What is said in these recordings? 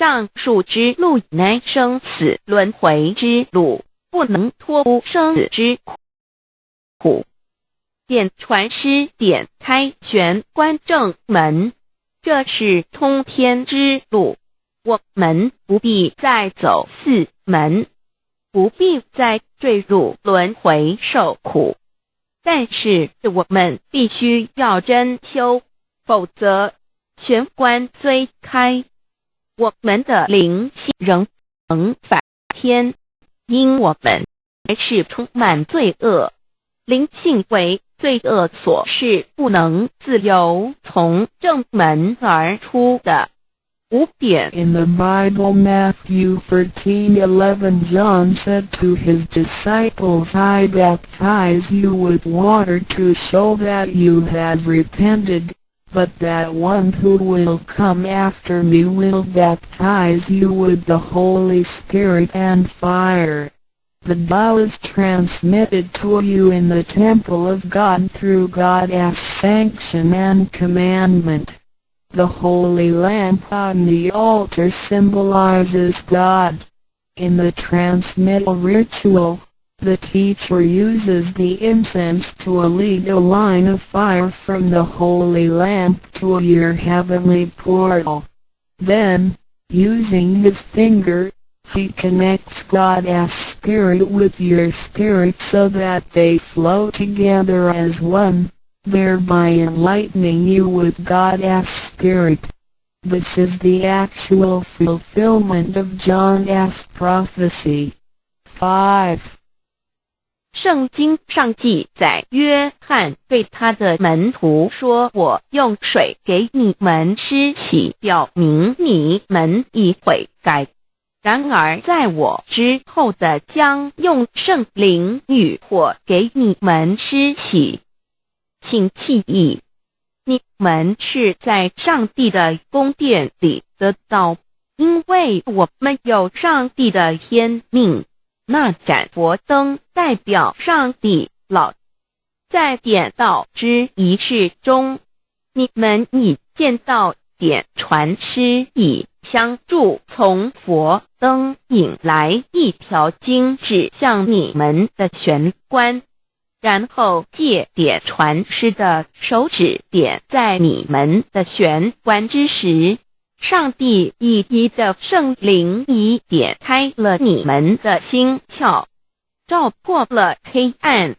上述之路乃生死轮回之路，不能脱出生死之苦。点传师点开玄关正门，这是通天之路，我们不必再走四门，不必再坠入轮回受苦。但是我们必须要真修，否则玄关虽开。我们的灵性仍能反天，因我们还是充满罪恶，灵性为罪恶所是不能自由从正门而出的。五点。In the Bible, Matthew 13:11, John said to his disciples, I baptize you with water to show that you have repented but that one who will come after me will baptize you with the Holy Spirit and fire. The Tao is transmitted to you in the temple of God through God's sanction and commandment. The holy lamp on the altar symbolizes God. In the transmittal ritual, the teacher uses the incense to lead a line of fire from the holy lamp to your heavenly portal. Then, using his finger, he connects God's spirit with your spirit so that they flow together as one, thereby enlightening you with God's spirit. This is the actual fulfillment of John's prophecy. 5. 圣经上记载，约翰对他的门徒说：“我用水给你们施洗，表明你们已悔改。然而，在我之后的将用圣灵与火给你们施洗。请记忆，你们是在上帝的宫殿里得到，因为我们有上帝的天命。”那盏佛灯代表上帝老，在点道之仪式中，你们已见到点传师以相助，从佛灯引来一条经指向你们的玄关，然后借点传师的手指点在你们的玄关之时。上帝以一的圣灵已点开了你们的心窍，照破了黑暗。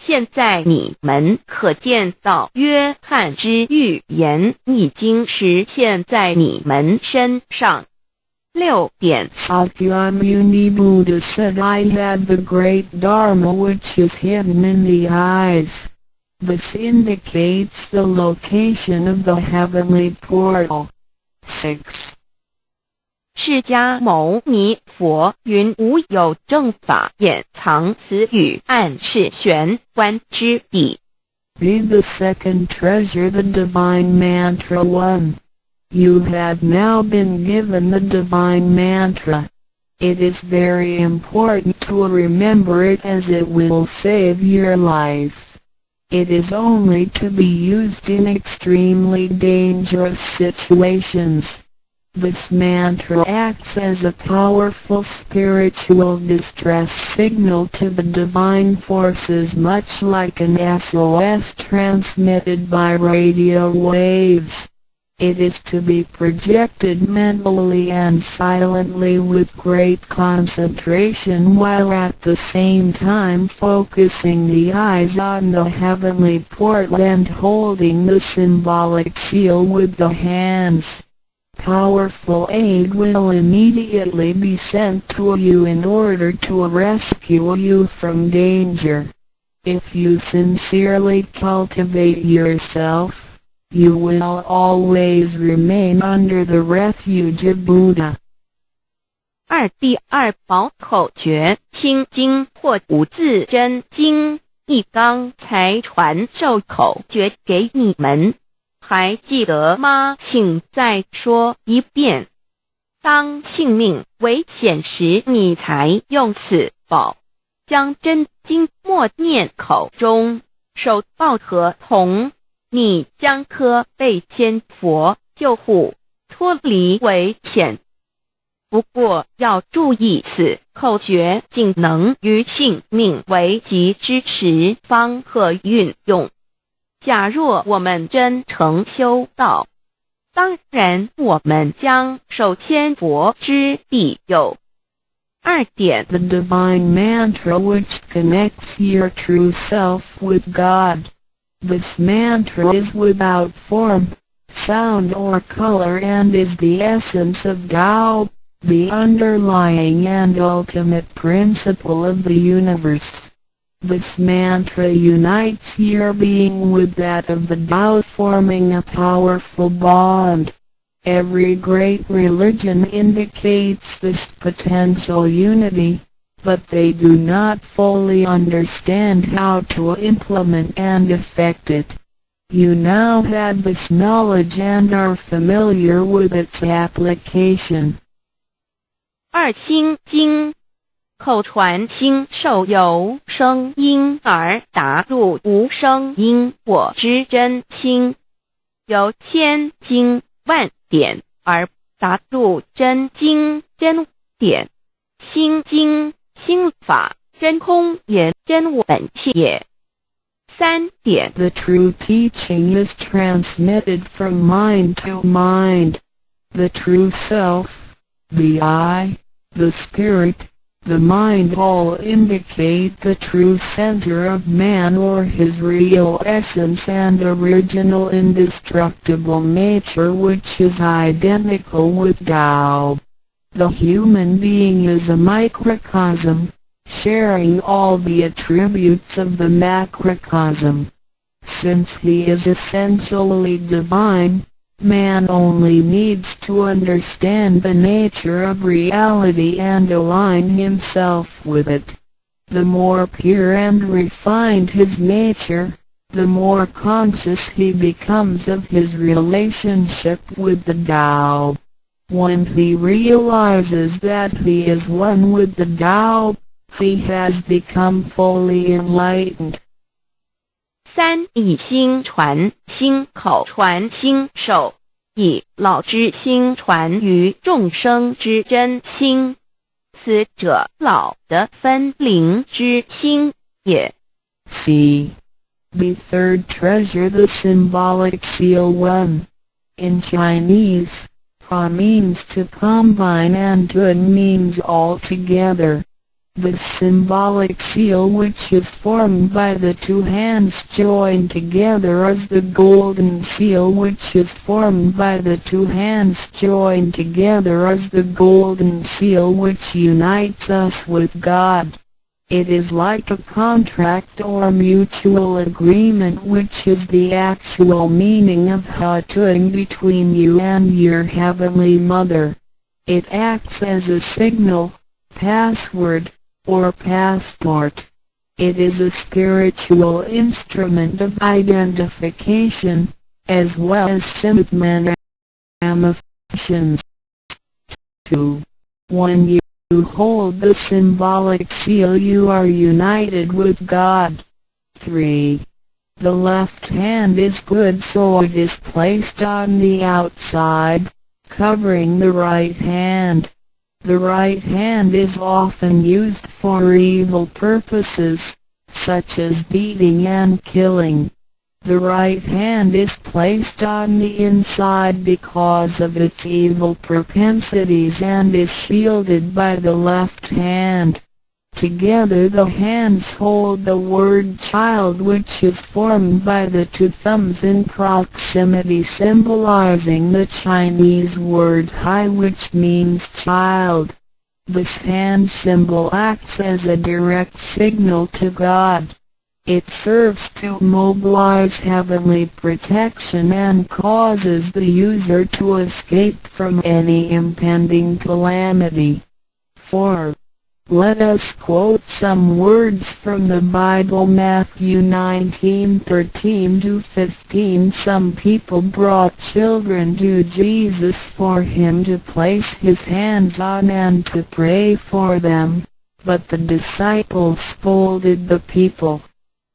现在你们可见到约翰之预言已经实现在你们身上。六点。Akyamuni Buddha said I had the great Dharma which is hidden in the eyes. This indicates the location of the heavenly portal. Six，释迦牟尼佛云：无有正法掩藏此语，暗示玄关之地。Be the second treasure, the divine mantra one. You have now been given the divine mantra. It is very important to remember it as it will save your life. It is only to be used in extremely dangerous situations. This mantra acts as a powerful spiritual distress signal to the divine forces much like an SOS transmitted by radio waves. It is to be projected mentally and silently with great concentration while at the same time focusing the eyes on the heavenly portal and holding the symbolic seal with the hands. Powerful aid will immediately be sent to you in order to rescue you from danger. If you sincerely cultivate yourself, you will always remain under the refuge of Buddha. 二第二宝口诀心经或五字真经，一刚才传授口诀给你们，还记得吗？请再说一遍。当性命危险时，你才用此宝，将真经默念口中，手抱合同。你将可被天佛救护，脱离危险。不过要注意，此口诀仅能于性命危急之时方可运用。假若我们真诚修道，当然我们将受天佛之庇佑。二点 The divine mantra which connects your true self with God. This mantra is without form, sound or color and is the essence of Tao, the underlying and ultimate principle of the universe. This mantra unites your being with that of the Tao forming a powerful bond. Every great religion indicates this potential unity, but they do not fully understand how to implement and effect it. You now have this knowledge and are familiar with its application. 二心经，口传心受由声音而达入无声因果之真心，由千经万点而达入真经真点，心经 心法真空也真本性也。三点 The true teaching is transmitted from mind to mind. The true self, the I, the spirit, the mind all indicate the true center of man or his real essence and original indestructible nature which is identical with Tao. The human being is a microcosm, sharing all the attributes of the macrocosm. Since he is essentially divine, man only needs to understand the nature of reality and align himself with it. The more pure and refined his nature, the more conscious he becomes of his relationship with the Tao. When he realizes that he is one with the Tao, he has become fully enlightened. 三以心传心口传心手，以老之心传于众生之真心，此者老的分灵之心也。 C. The third treasure the symbolic seal 1. In Chinese, Fa means to combine and Tun means all together. The symbolic seal which is formed by the two hands joined together is the golden seal which is formed by the two hands joined together is the golden seal which unites us with God. It is like a contract or mutual agreement which is the actual meaning of Hatung between you and your Heavenly Mother. It acts as a signal, password, or passport. It is a spiritual instrument of identification, as well as symptom ramifications. 2. When you hold the symbolic seal you are united with God. 3. The left hand is good so it is placed on the outside, covering the right hand. The right hand is often used for evil purposes, such as beating and killing. The right hand is placed on the inside because of its evil propensities and is shielded by the left hand. Together the hands hold the word child which is formed by the two thumbs in proximity symbolizing the Chinese word hai which means child. This hand symbol acts as a direct signal to God. It serves to mobilize heavenly protection and causes the user to escape from any impending calamity. 4. Let us quote some words from the Bible Matthew 19:13 to 15 Some people brought children to Jesus for him to place his hands on and to pray for them, but the disciples scolded the people.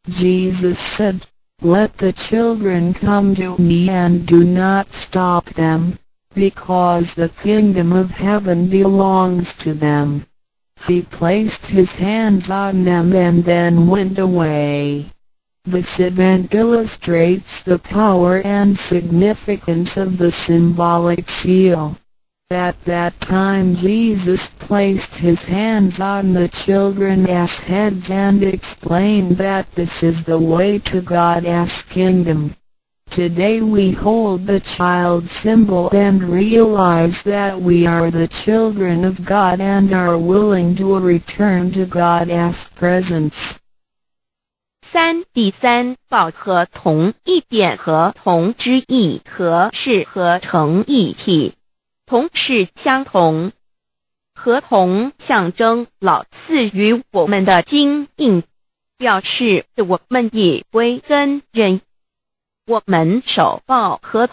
Jesus said, Let the children come to me and do not stop them, because the kingdom of heaven belongs to them. He placed his hands on them and then went away. This event illustrates the power and significance of the symbolic seal. At that time Jesus placed his hands on the children's heads and explained that this is the way to God's kingdom. Today we hold the child symbol and realize that we are the children of God and are willing to return to God's presence. 三第三报和同一点和同之意和是合成一体， 同是相同，合同象征老赐予我们的经印，表示我们也归跟人，我们手抱合同。